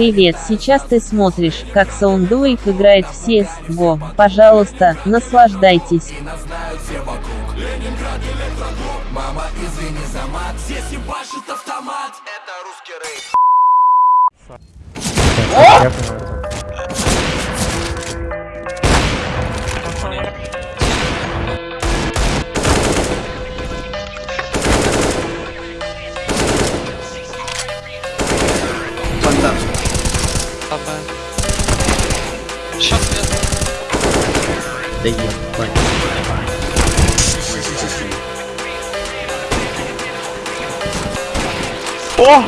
Привет, сейчас ты смотришь, как Soundwave играет в CSGO. Пожалуйста, наслаждайтесь. Мама, извини за мат. Здесь ебашит автомат. Это русский рейп up up. They have like Oh!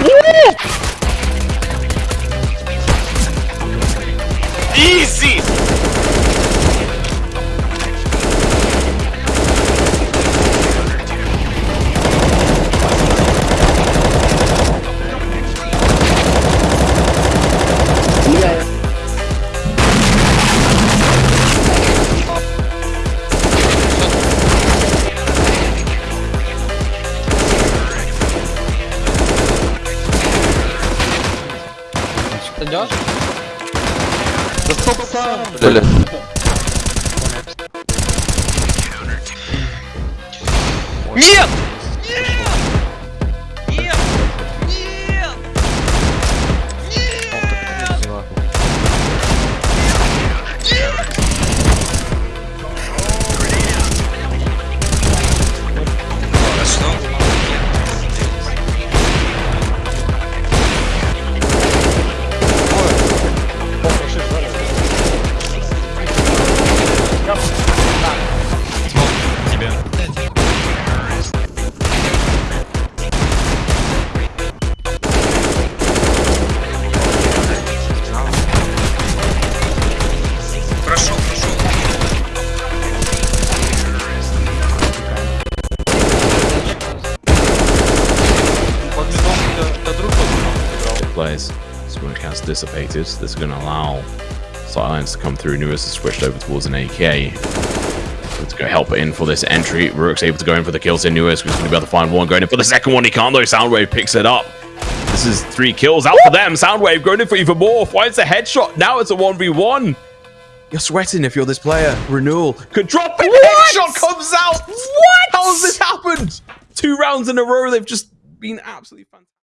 Woo! Идешь? Да стоп сам! Нет! Нет! Players. Smoke has dissipated. This is going to allow Silence to come through. Nuis has switched over towards an AK. Let's go help in for this entry. Rook's able to go in for the kills in Nuis. He's going to be able to find one. Going in for the second one. He can't though. Soundwave picks it up. This is three kills out for them. Soundwave going in for even more. Finds a headshot. Now it's a 1v1. You're sweating if you're this player. Renewal could drop it. Headshot comes out. What? How has this happened? Two rounds in a row. They've just been absolutely fantastic.